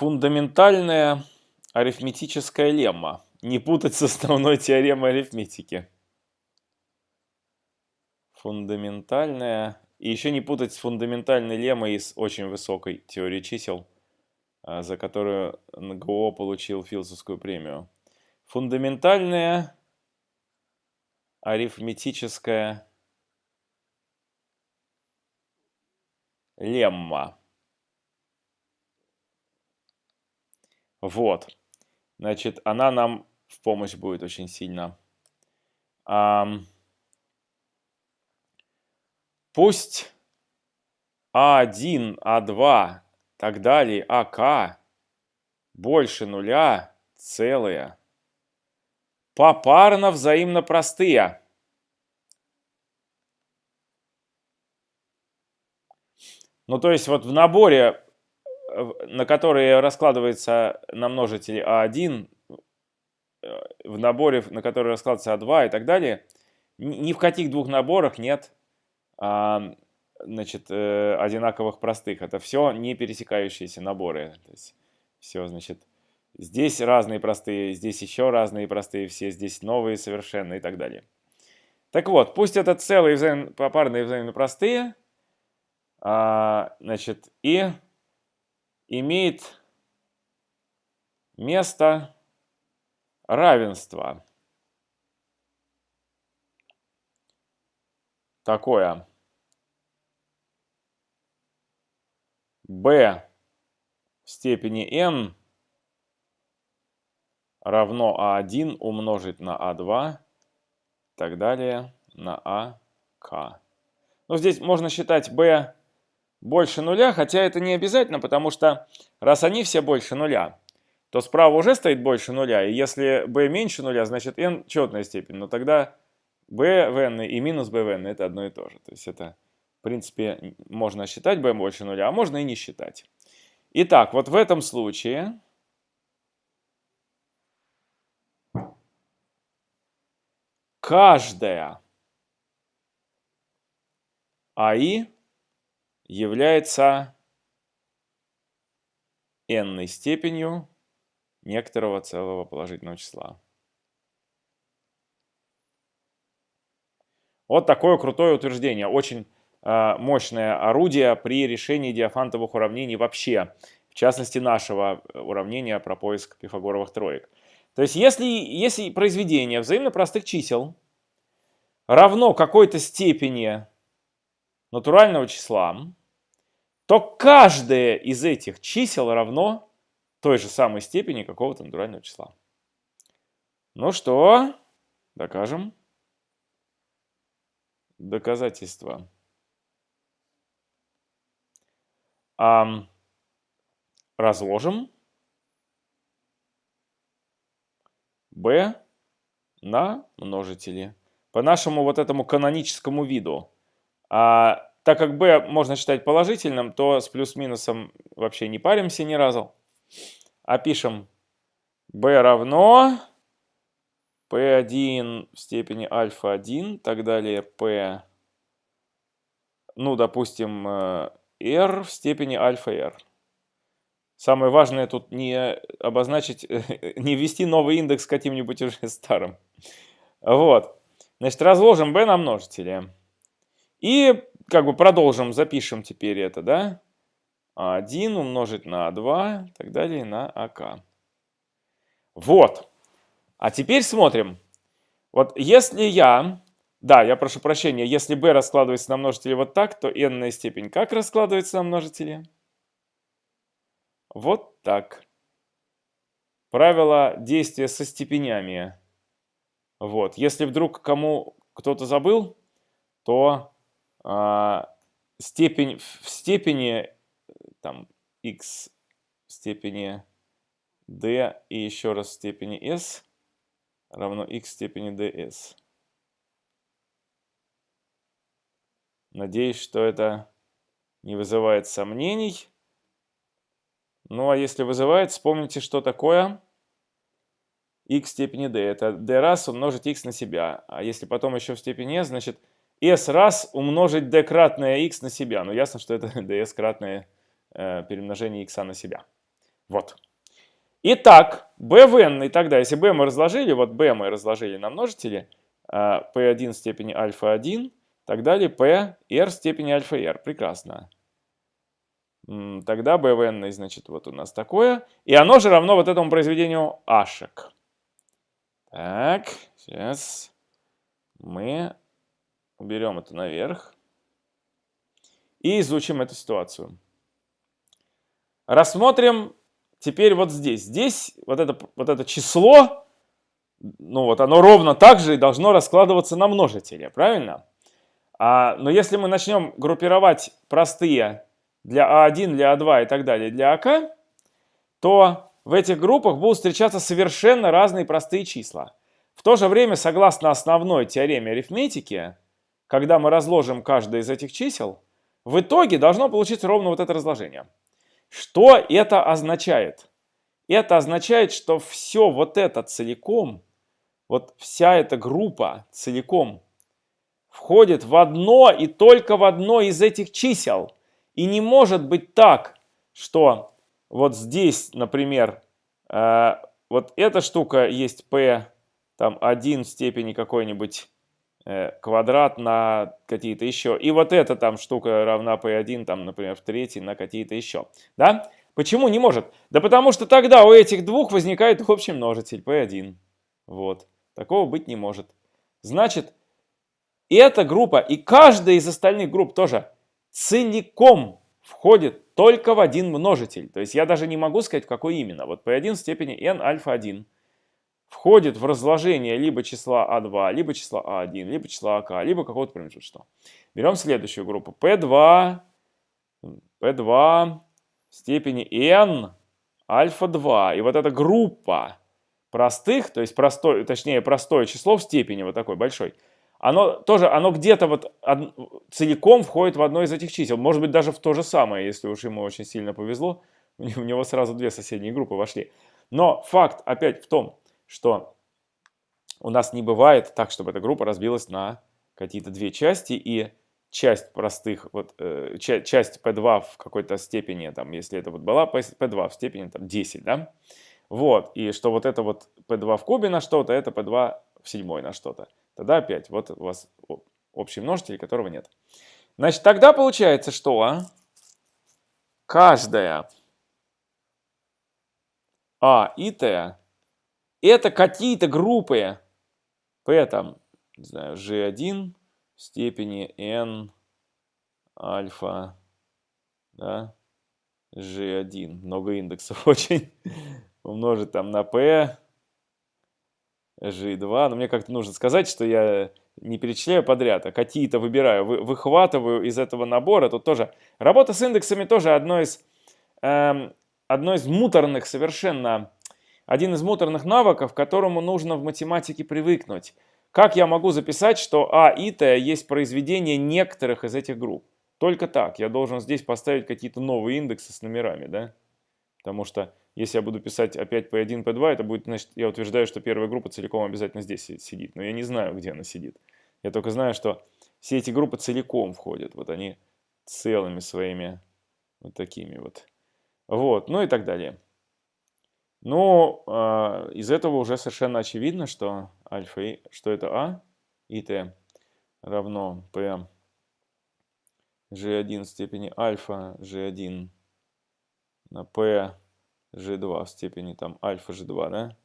Фундаментальная арифметическая лемма. Не путать с основной теоремой арифметики. Фундаментальная. И еще не путать с фундаментальной леммой из очень высокой теории чисел, а, за которую НГО получил философскую премию. Фундаментальная арифметическая лемма. Вот. Значит, она нам в помощь будет очень сильно. А, пусть А1, А2, так далее, АК больше нуля целые. Попарно взаимно простые. Ну, то есть вот в наборе на которые раскладывается на множители А1, э, в наборе, на который раскладывается А2 и так далее, ни в каких двух наборах нет а, значит, э, одинаковых простых. Это все не пересекающиеся наборы. То есть все, значит, здесь разные простые, здесь еще разные простые, все здесь новые совершенно и так далее. Так вот, пусть это целые взаим... попарные взаимно простые, а, значит, и имеет место равенства. Такое. b в степени n равно а1 умножить на а2 и так далее на ак. Ну, здесь можно считать b больше нуля, хотя это не обязательно, потому что раз они все больше нуля, то справа уже стоит больше нуля, и если b меньше нуля, значит n четная степень, но тогда b в n и минус b в n это одно и то же. То есть это, в принципе, можно считать b больше нуля, а можно и не считать. Итак, вот в этом случае каждая АИ является n степенью некоторого целого положительного числа. Вот такое крутое утверждение. Очень э, мощное орудие при решении диафантовых уравнений вообще. В частности, нашего уравнения про поиск пифагоровых троек. То есть, если, если произведение взаимно простых чисел равно какой-то степени натурального числа, то каждое из этих чисел равно той же самой степени какого-то натурального числа. Ну что, докажем. Доказательство. А, разложим b на множители. По нашему вот этому каноническому виду. А так как b можно считать положительным, то с плюс-минусом вообще не паримся ни разу. А пишем b равно p1 в степени альфа 1, так далее p, ну, допустим, r э, в степени альфа r. Самое важное тут не обозначить, не ввести новый индекс каким-нибудь уже старым. Вот. Значит, разложим b на множители. И как бы продолжим, запишем теперь это, да? 1 умножить на 2 и так далее на АК. Вот. А теперь смотрим. Вот если я, да, я прошу прощения, если b раскладывается на множители вот так, то n степень как раскладывается на множители? Вот так. Правило действия со степенями. Вот. Если вдруг кому кто-то забыл, то степень в степени там x в степени d и еще раз в степени s равно x в степени ds. Надеюсь, что это не вызывает сомнений. Ну а если вызывает, вспомните, что такое x в степени d. Это d раз умножить x на себя. А если потом еще в степени s, значит s раз умножить d кратное x на себя. Ну, ясно, что это ds кратное э, перемножение x на себя. Вот. Итак, b в n, и тогда, если b мы разложили, вот b мы разложили на множители, p1 степени альфа 1, так далее p r степени альфа r. Прекрасно. Тогда b в n, значит, вот у нас такое. И оно же равно вот этому произведению ашек. Так, сейчас мы уберем это наверх и изучим эту ситуацию. Рассмотрим теперь вот здесь. Здесь вот это, вот это число, ну вот оно ровно так же и должно раскладываться на множители, правильно? А, но если мы начнем группировать простые для А1, для А2 и так далее, для АК, то в этих группах будут встречаться совершенно разные простые числа. В то же время, согласно основной теореме арифметики, когда мы разложим каждое из этих чисел, в итоге должно получиться ровно вот это разложение. Что это означает? Это означает, что все вот это целиком, вот вся эта группа целиком входит в одно и только в одно из этих чисел. И не может быть так, что вот здесь, например, э, вот эта штука есть p, там 1 в степени какой-нибудь квадрат на какие-то еще. И вот эта там штука равна p1, там, например, в третий на какие-то еще. Да? Почему не может? Да потому что тогда у этих двух возникает общий множитель p1. Вот. Такого быть не может. Значит, эта группа и каждая из остальных групп тоже целиком входит только в один множитель. То есть я даже не могу сказать, какой именно. Вот p1 в степени n альфа 1 входит в разложение либо числа А2, либо числа А1, либо числа АК, либо какого-то промежуточного. Берем следующую группу. P2, P2 в степени n альфа 2. И вот эта группа простых, то есть простой, точнее простое число в степени вот такой большой, оно тоже, оно где-то вот од, целиком входит в одно из этих чисел. Может быть, даже в то же самое, если уж ему очень сильно повезло. У него сразу две соседние группы вошли. Но факт опять в том, что у нас не бывает так, чтобы эта группа разбилась на какие-то две части, и часть простых, вот, э, часть P2 в какой-то степени, там, если это вот была P2 в степени там, 10, да, вот, и что вот это вот P2 в кубе на что-то, это P2 в седьмой на что-то. Тогда опять, вот у вас общий множитель, которого нет. Значит, тогда получается, что каждая А и Т это какие-то группы. P там, не знаю, G1 в степени N альфа, да, G1, много индексов очень, умножить там на P, G2. Но мне как-то нужно сказать, что я не перечисляю подряд, а какие-то выбираю, вы, выхватываю из этого набора. Тут тоже работа с индексами тоже одно из, эм, одно из муторных совершенно, один из муторных навыков, которому нужно в математике привыкнуть. Как я могу записать, что А и Т есть произведение некоторых из этих групп? Только так. Я должен здесь поставить какие-то новые индексы с номерами, да? Потому что если я буду писать опять P1, P2, это будет, значит, я утверждаю, что первая группа целиком обязательно здесь сидит. Но я не знаю, где она сидит. Я только знаю, что все эти группы целиком входят. Вот они целыми своими вот такими вот. Вот, ну и так далее. Но э, из этого уже совершенно очевидно, что альфа, что это А и Т равно P G1 в степени альфа G1 на P g2 в степени там альфа g2, да?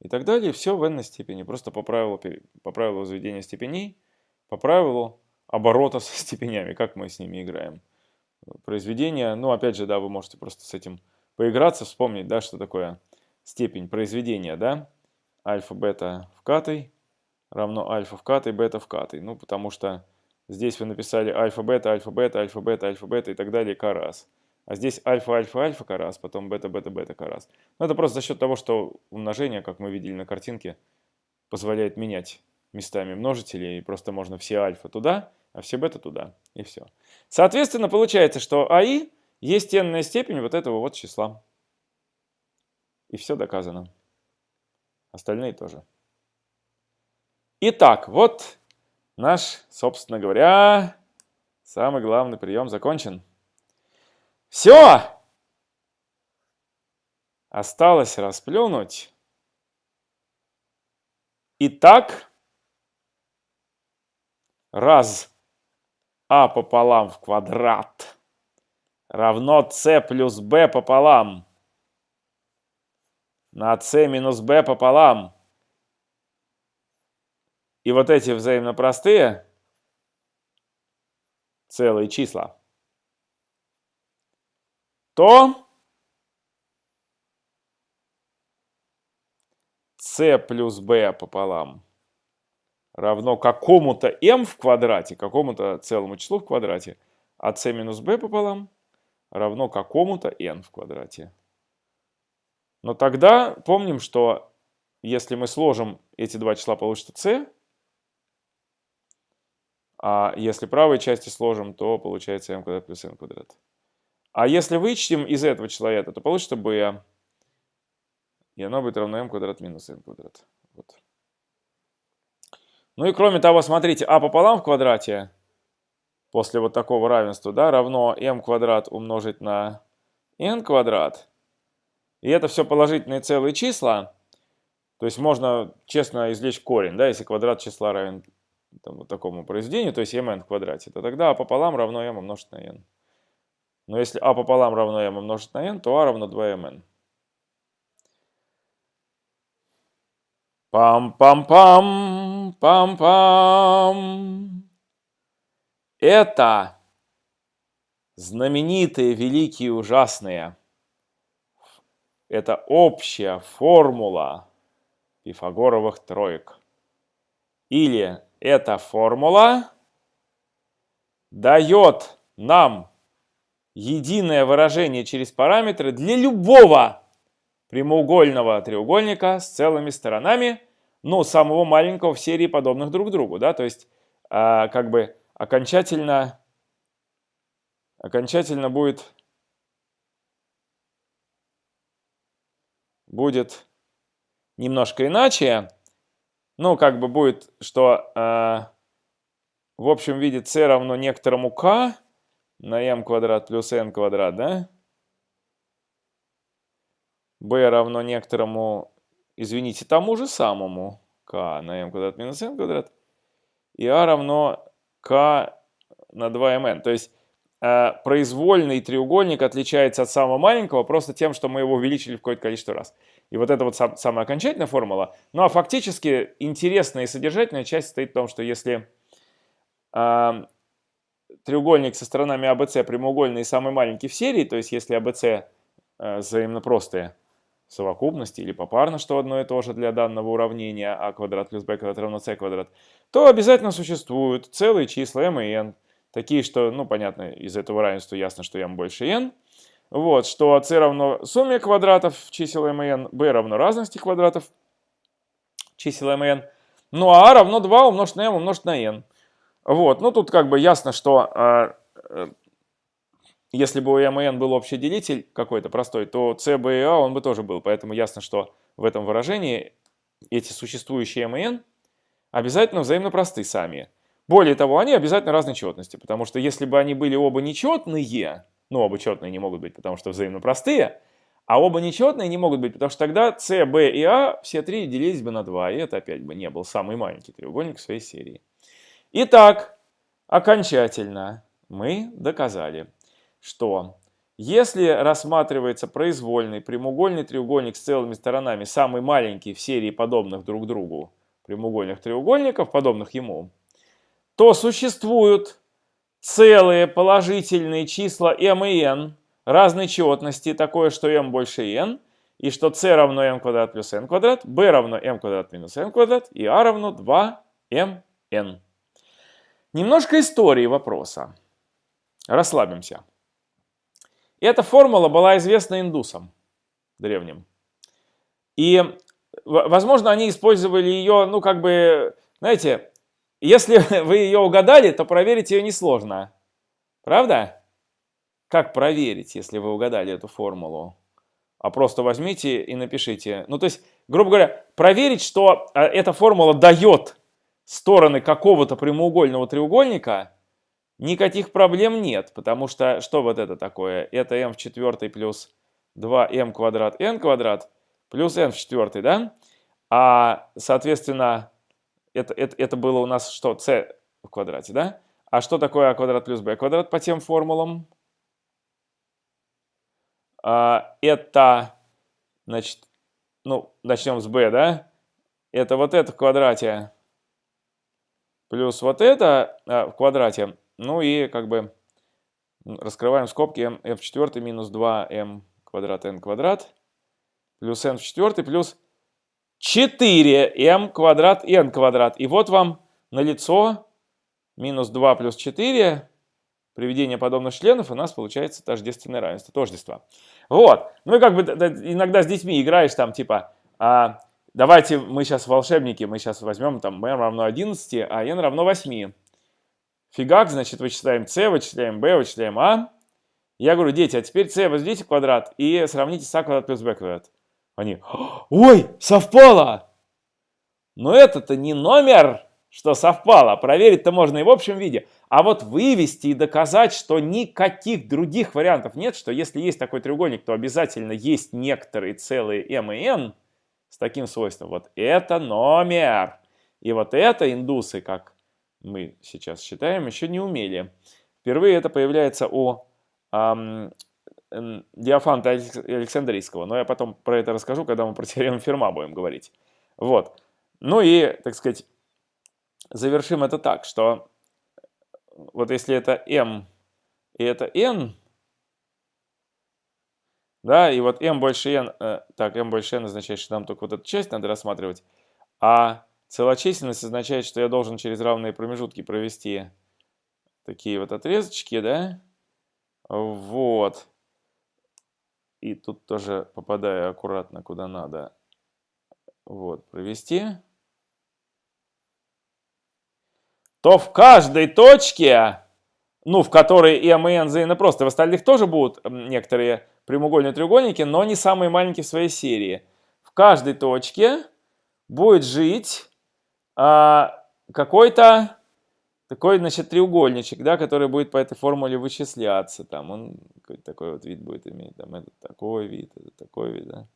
И так далее. Все в n степени. Просто по правилу, по правилу возведения степеней, по правилу оборота со степенями, как мы с ними играем. Произведение, ну опять же, да, вы можете просто с этим поиграться, вспомнить, да, что такое степень произведения, да? Альфа-бета в катой равно альфа в катой, бета в катой. Ну, потому что здесь вы написали альфа-бета, альфа-бета, альфа-бета, альфа-бета и так далее, к раз. А здесь альфа-альфа-альфа карас, потом бета-бета-бета карас. Но это просто за счет того, что умножение, как мы видели на картинке, позволяет менять местами множители. И просто можно все альфа туда, а все бета туда. И все. Соответственно, получается, что АИ есть n степень вот этого вот числа. И все доказано. Остальные тоже. Итак, вот наш, собственно говоря, самый главный прием закончен. Все! Осталось расплюнуть. Итак, раз а пополам в квадрат равно c плюс b пополам на c минус b пополам. И вот эти взаимно простые целые числа, то c плюс b пополам равно какому-то m в квадрате, какому-то целому числу в квадрате, а c минус b пополам равно какому-то n в квадрате. Но тогда помним, что если мы сложим эти два числа, получится c, а если правой части сложим, то получается m квадрат плюс n квадрат. А если вычтем из этого числа это, то получится b, и оно будет равно m квадрат минус n квадрат. Вот. Ну и кроме того, смотрите, а пополам в квадрате после вот такого равенства да, равно m квадрат умножить на n квадрат. И это все положительные целые числа. То есть можно честно извлечь корень, да, если квадрат числа равен там, вот такому произведению, то есть mn в квадрате, то тогда а пополам равно m умножить на n. Но если а пополам равно m умножить на n, то а равно 2mn. Пам-пам-пам, пам-пам. Это знаменитые, великие, ужасные. Это общая формула пифагоровых троек. Или эта формула дает нам единое выражение через параметры для любого прямоугольного треугольника с целыми сторонами, ну, самого маленького в серии подобных друг другу, да, то есть э, как бы окончательно, окончательно будет, будет немножко иначе, ну, как бы будет, что э, в общем виде c равно некоторому k на m квадрат плюс n квадрат, да, b равно некоторому, извините, тому же самому k на m квадрат минус n квадрат, и a равно k на 2mn. То есть произвольный треугольник отличается от самого маленького просто тем, что мы его увеличили в какое-то количество раз. И вот это вот сам, самая окончательная формула. Ну а фактически интересная и содержательная часть состоит в том, что если э, треугольник со сторонами ABC прямоугольный и самый маленький в серии, то есть если ABC э, взаимно простые, совокупности или попарно, что одно и то же для данного уравнения а квадрат плюс b квадрат равно c квадрат, то обязательно существуют целые числа m и n, такие, что, ну, понятно, из этого равенства ясно, что m больше n, вот, что c равно сумме квадратов чисел m и n, b равно разности квадратов чисел m и n, ну а a равно 2 умножить на m умножить на n. Вот, ну тут как бы ясно, что а, э, если бы у m и n был общий делитель какой-то простой, то c, b и a он бы тоже был. Поэтому ясно, что в этом выражении эти существующие m и n обязательно взаимно просты сами. Более того, они обязательно разной четности, потому что если бы они были оба нечетные, ну оба четные не могут быть, потому что взаимно простые, а оба нечетные не могут быть, потому что тогда c, b и a все три делились бы на 2, и это опять бы не был самый маленький треугольник в своей серии. Итак, окончательно мы доказали, что если рассматривается произвольный прямоугольный треугольник с целыми сторонами, самый маленький в серии подобных друг другу прямоугольных треугольников, подобных ему, то существуют целые положительные числа m и n разной четности, такое, что m больше n, и что c равно m квадрат плюс n квадрат, b равно m квадрат минус n квадрат, и a равно 2mn. Немножко истории вопроса. Расслабимся. Эта формула была известна индусам древним. И, возможно, они использовали ее, ну, как бы, знаете, если вы ее угадали, то проверить ее несложно. Правда? Как проверить, если вы угадали эту формулу? А просто возьмите и напишите. Ну, то есть, грубо говоря, проверить, что а, эта формула дает стороны какого-то прямоугольного треугольника – Никаких проблем нет, потому что что вот это такое? Это m в четвертой плюс 2m квадрат n квадрат плюс n в четвертой, да? А, соответственно, это, это, это было у нас что? c в квадрате, да? А что такое а квадрат плюс b квадрат по тем формулам? А, это, значит, ну, начнем с b, да? Это вот это в квадрате плюс вот это а, в квадрате. Ну и как бы раскрываем скобки m, в четвертой минус 2m квадрат n квадрат плюс n в четвертой плюс 4m квадрат n квадрат. И вот вам на лицо минус 2 плюс 4 приведение подобных членов у нас получается тождественное равенство, тождество. Вот. Ну и как бы иногда с детьми играешь там типа, а, давайте мы сейчас волшебники, мы сейчас возьмем там m равно 11, а n равно 8. Фигак, значит, вычисляем c, вычисляем b, вычисляем a. Я говорю, дети, а теперь c возведите в квадрат и сравните с a квадрат плюс b квадрат. Они, ой, совпало! Но это-то не номер, что совпало. Проверить-то можно и в общем виде. А вот вывести и доказать, что никаких других вариантов нет, что если есть такой треугольник, то обязательно есть некоторые целые m и n с таким свойством. Вот это номер. И вот это индусы, как мы сейчас считаем, еще не умели. Впервые это появляется у Диофанта Александрийского, но я потом про это расскажу, когда мы про теорему Ферма будем говорить. Вот. Ну и, так сказать, завершим это так, что вот если это m и это n, да, и вот m больше n, э, так, m больше n означает, что нам только вот эту часть надо рассматривать, а целочисленность означает, что я должен через равные промежутки провести такие вот отрезочки, да, вот. И тут тоже попадаю аккуратно куда надо. Вот, провести то в каждой точке, ну, в которой и N взаимно просто, в остальных тоже будут некоторые прямоугольные треугольники, но не самые маленькие в своей серии. В каждой точке будет жить а, какой-то такой, значит, треугольничек, да, который будет по этой формуле вычисляться. Там он такой вот вид будет иметь, там этот такой вид, этот такой вид, да.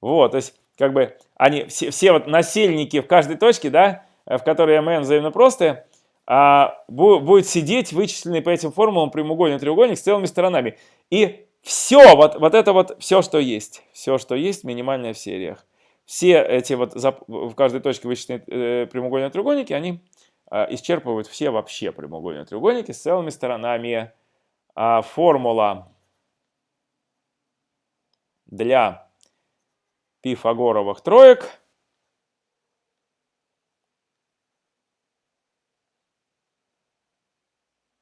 Вот, то есть, как бы, они, все, все вот насельники в каждой точке, да, в которой MN взаимно простые, а, будет сидеть вычисленный по этим формулам прямоугольный треугольник с целыми сторонами. И все, вот, вот это вот все, что есть. Все, что есть, минимальное в сериях. Все эти вот в каждой точке вычисленные э, прямоугольные треугольники, они исчерпывают все вообще прямоугольные треугольники с целыми сторонами. А формула для пифагоровых троек –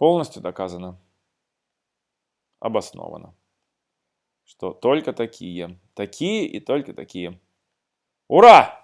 полностью доказано, обосновано, что только такие, такие и только такие. Ура!